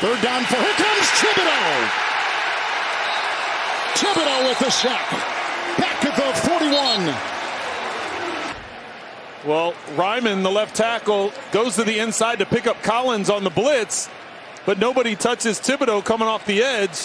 Third down for here comes Thibodeau. Thibodeau with the sack. Back at the 41. Well, Ryman, the left tackle, goes to the inside to pick up Collins on the blitz, but nobody touches Thibodeau coming off the edge.